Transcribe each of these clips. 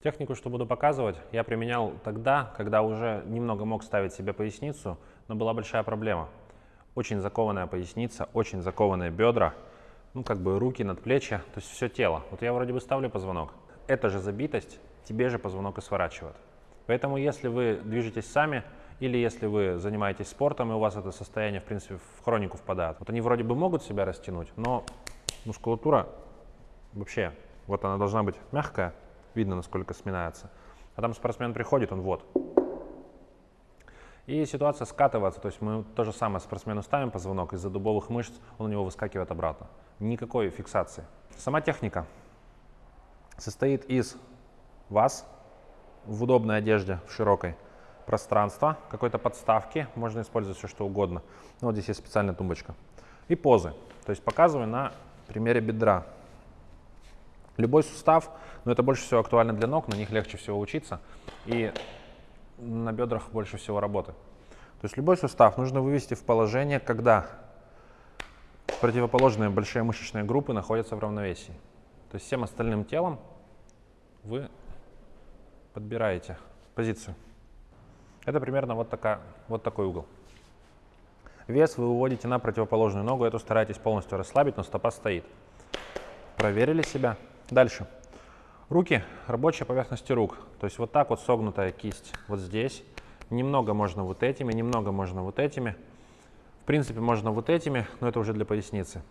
Технику, что буду показывать, я применял тогда, когда уже немного мог ставить себе поясницу, но была большая проблема. Очень закованная поясница, очень закованные бедра, ну как бы руки над плечи, то есть все тело. Вот я вроде бы ставлю позвонок. Эта же забитость тебе же позвонок и сворачивает. Поэтому если вы движетесь сами, или если вы занимаетесь спортом, и у вас это состояние, в принципе, в хронику впадает. Вот они вроде бы могут себя растянуть, но мускулатура вообще, вот она должна быть мягкая, видно, насколько сминается. А там спортсмен приходит, он вот. И ситуация скатывается, то есть мы то же самое спортсмену ставим позвонок, из-за дубовых мышц он у него выскакивает обратно. Никакой фиксации. Сама техника состоит из вас в удобной одежде, в широкой, пространства, какой-то подставки, можно использовать все что угодно. Ну, вот здесь есть специальная тумбочка. И позы, то есть показываю на примере бедра. Любой сустав, но это больше всего актуально для ног, на них легче всего учиться, и на бедрах больше всего работы. То есть любой сустав нужно вывести в положение, когда противоположные большие мышечные группы находятся в равновесии. То есть всем остальным телом вы подбираете позицию. Это примерно вот, такая, вот такой угол. Вес вы выводите на противоположную ногу, эту старайтесь полностью расслабить, но стопа стоит. Проверили себя. Дальше. Руки, рабочая поверхность рук. То есть вот так вот согнутая кисть вот здесь. Немного можно вот этими, немного можно вот этими. В принципе, можно вот этими, но это уже для поясницы.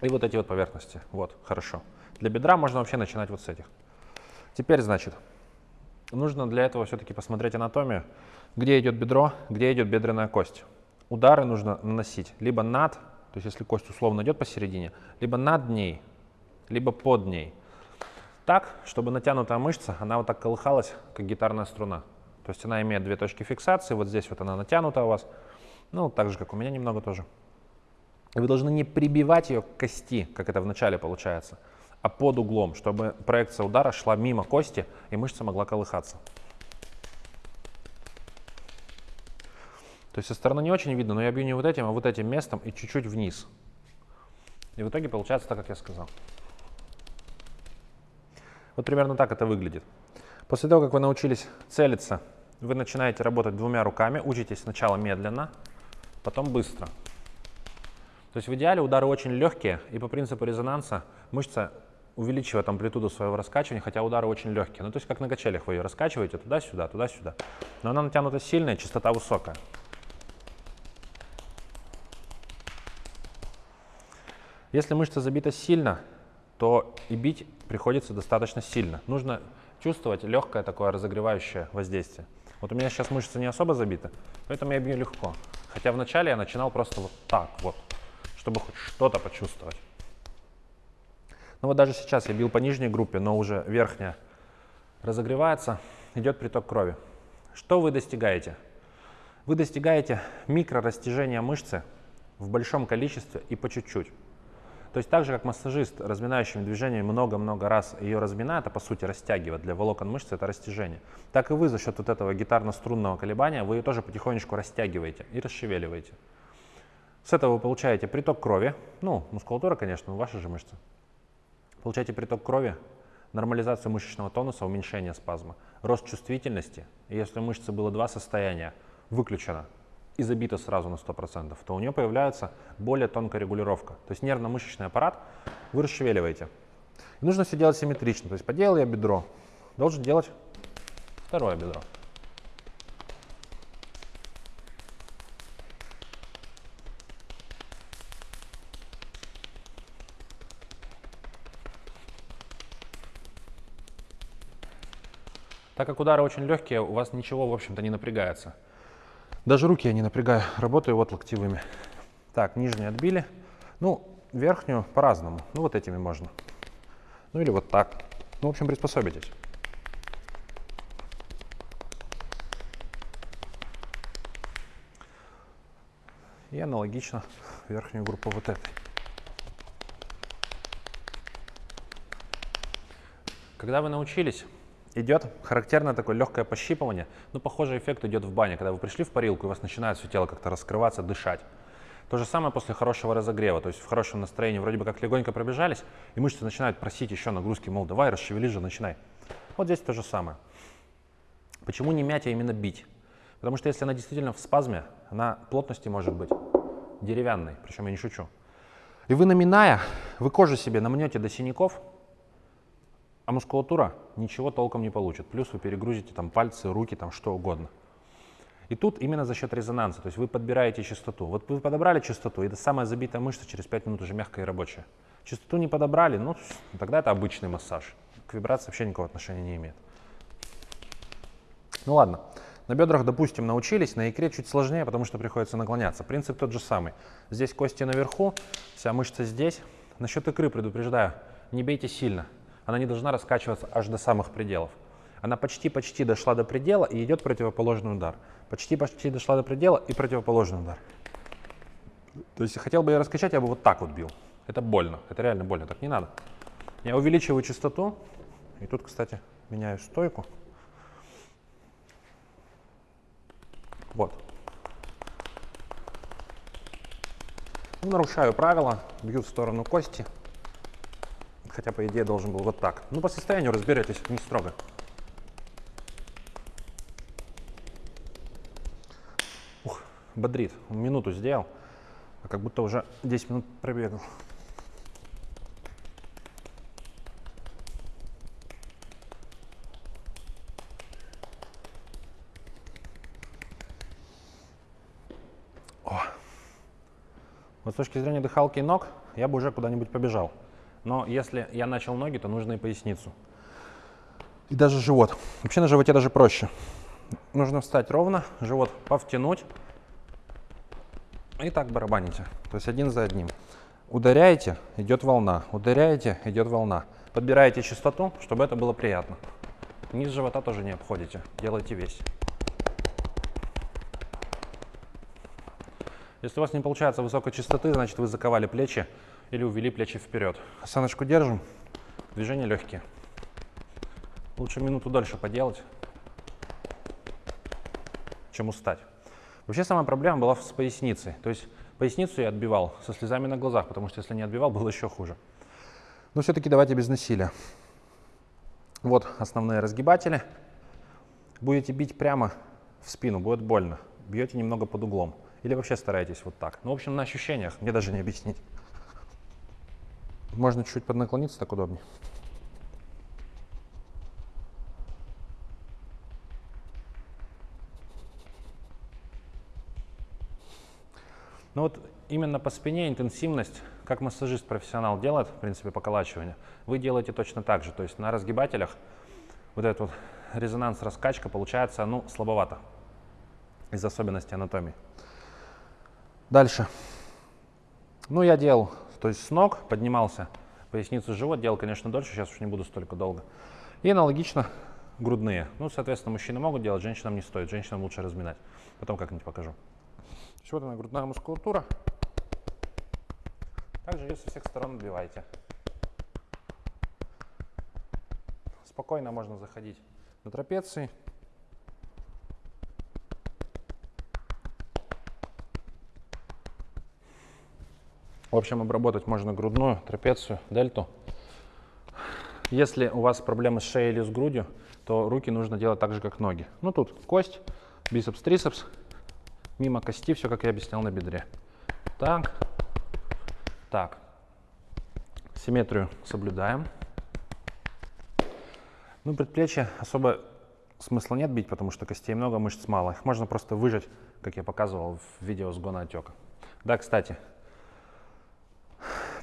И вот эти вот поверхности. Вот, хорошо. Для бедра можно вообще начинать вот с этих. Теперь, значит, нужно для этого все-таки посмотреть анатомию, где идет бедро, где идет бедренная кость. Удары нужно наносить либо над, то есть если кость условно идет посередине, либо над ней, либо под ней. Так, чтобы натянутая мышца, она вот так колыхалась, как гитарная струна. То есть она имеет две точки фиксации, вот здесь вот она натянута у вас, ну, так же, как у меня немного тоже. И вы должны не прибивать ее к кости, как это вначале получается, а под углом, чтобы проекция удара шла мимо кости, и мышца могла колыхаться. То есть со стороны не очень видно, но я бью не вот этим, а вот этим местом и чуть-чуть вниз. И в итоге получается так, как я сказал. Вот примерно так это выглядит. После того, как вы научились целиться, вы начинаете работать двумя руками, учитесь сначала медленно, потом быстро. То есть в идеале удары очень легкие, и по принципу резонанса мышца увеличивает амплитуду своего раскачивания, хотя удары очень легкие. Ну, то есть как на качелях вы ее раскачиваете туда-сюда, туда-сюда. Но она натянута сильная, частота высокая. Если мышца забита сильно, то и бить приходится достаточно сильно. Нужно чувствовать легкое такое разогревающее воздействие. Вот у меня сейчас мышца не особо забита, поэтому я бью легко. Хотя вначале я начинал просто вот так вот, чтобы хоть что-то почувствовать. Ну вот даже сейчас я бил по нижней группе, но уже верхняя разогревается, идет приток крови. Что вы достигаете? Вы достигаете микрорастяжения мышцы в большом количестве и по чуть-чуть. То есть так же, как массажист разминающими движениями много-много раз ее разминает, а по сути растягивает для волокон мышцы, это растяжение, так и вы за счет вот этого гитарно-струнного колебания, вы ее тоже потихонечку растягиваете и расшевеливаете. С этого вы получаете приток крови, ну, мускулатура, конечно, ваши же мышцы. Получаете приток крови, нормализацию мышечного тонуса, уменьшение спазма, рост чувствительности. И если у мышцы было два состояния, выключено и забито сразу на 100%, то у нее появляется более тонкая регулировка. То есть нервно-мышечный аппарат вы расшевеливаете. И нужно все делать симметрично. То есть поделал я бедро, должен делать второе бедро. Так как удары очень легкие, у вас ничего, в общем-то, не напрягается. Даже руки я не напрягаю, работаю вот локтевыми. Так, нижние отбили. Ну, верхнюю по-разному. Ну, вот этими можно. Ну, или вот так. Ну, в общем, приспособитесь. И аналогично верхнюю группу вот этой. Когда вы научились идет характерное такое легкое пощипывание. Ну, похожий эффект идет в бане, когда вы пришли в парилку, и у вас начинает все тело как-то раскрываться, дышать. То же самое после хорошего разогрева, то есть в хорошем настроении вроде бы как легонько пробежались, и мышцы начинают просить еще нагрузки, мол, давай, расшевели же, начинай. Вот здесь то же самое. Почему не мять, а именно бить? Потому что если она действительно в спазме, она плотности может быть деревянной, причем я не шучу. И вы наминая, вы кожу себе намнете до синяков, а мускулатура ничего толком не получит. Плюс вы перегрузите там пальцы, руки, там что угодно. И тут именно за счет резонанса, то есть вы подбираете частоту. Вот вы подобрали частоту, и это самая забитая мышца через 5 минут уже мягкая и рабочая. Частоту не подобрали, ну тогда это обычный массаж. К вибрации вообще никакого отношения не имеет. Ну ладно, на бедрах, допустим, научились, на икре чуть сложнее, потому что приходится наклоняться. Принцип тот же самый. Здесь кости наверху, вся мышца здесь. Насчет икры предупреждаю, не бейте сильно. Она не должна раскачиваться аж до самых пределов. Она почти-почти дошла до предела и идет противоположный удар. Почти-почти дошла до предела и противоположный удар. То есть, хотел бы я раскачать, я бы вот так вот бил. Это больно, это реально больно, так не надо. Я увеличиваю частоту, и тут, кстати, меняю стойку. Вот. Ну, нарушаю правила, бью в сторону кости. Хотя, по идее, должен был вот так. Ну, по состоянию разберетесь, не строго. Ух, бодрит. Минуту сделал, а как будто уже 10 минут пробегал. Вот с точки зрения дыхалки и ног, я бы уже куда-нибудь побежал. Но если я начал ноги, то нужно и поясницу. И даже живот. Вообще на животе даже проще. Нужно встать ровно, живот повтянуть. И так барабаните. То есть один за одним. Ударяете, идет волна. Ударяете, идет волна. Подбираете частоту, чтобы это было приятно. Низ живота тоже не обходите. Делайте весь. Если у вас не получается высокой частоты, значит вы заковали плечи или увели плечи вперед. Осаночку держим, движения легкие. Лучше минуту дольше поделать, чем устать. Вообще самая проблема была с поясницей. То есть поясницу я отбивал со слезами на глазах, потому что если не отбивал, было еще хуже. Но все-таки давайте без насилия. Вот основные разгибатели. Будете бить прямо в спину, будет больно. Бьете немного под углом. Или вообще стараетесь вот так? Ну, в общем, на ощущениях, мне даже не объяснить. Можно чуть-чуть поднаклониться, так удобнее. Ну вот именно по спине интенсивность, как массажист-профессионал делает, в принципе, поколачивание, вы делаете точно так же. То есть на разгибателях вот этот вот резонанс-раскачка получается, ну, слабовато из особенностей анатомии. Дальше. Ну, я делал, то есть с ног поднимался, поясницу, живот делал, конечно, дольше, сейчас уж не буду столько долго. И аналогично грудные. Ну, соответственно, мужчины могут делать, женщинам не стоит, женщинам лучше разминать. Потом как-нибудь покажу. Вот она, грудная мускулатура. Также ее со всех сторон отбивайте. Спокойно можно заходить на трапеции. В общем, обработать можно грудную, трапецию, дельту. Если у вас проблемы с шеей или с грудью, то руки нужно делать так же, как ноги. Ну тут кость, бицепс, трицепс, мимо кости, все как я объяснял на бедре. Так, так. Симметрию соблюдаем. Ну, предплечье особо смысла нет бить, потому что костей много, мышц мало. Их можно просто выжать, как я показывал в видео сгона отека. Да, кстати,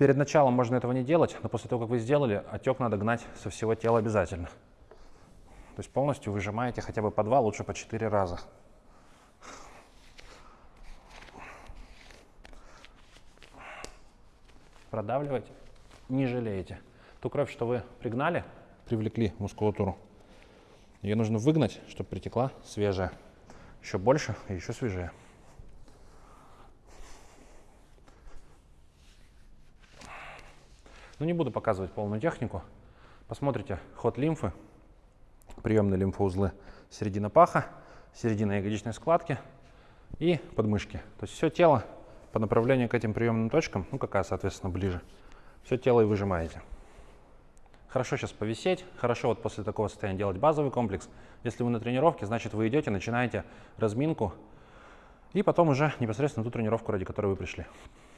Перед началом можно этого не делать, но после того, как вы сделали, отек надо гнать со всего тела обязательно. То есть полностью выжимаете хотя бы по два, лучше по четыре раза. Продавливать не жалеете. Ту кровь, что вы пригнали, привлекли мускулатуру, ее нужно выгнать, чтобы притекла свежая. Еще больше и еще свежее. Ну, не буду показывать полную технику. Посмотрите ход лимфы, приемные лимфоузлы, середина паха, середина ягодичной складки и подмышки. То есть все тело по направлению к этим приемным точкам, ну какая, соответственно, ближе, все тело и выжимаете. Хорошо сейчас повисеть, хорошо вот после такого состояния делать базовый комплекс. Если вы на тренировке, значит вы идете, начинаете разминку и потом уже непосредственно ту тренировку, ради которой вы пришли.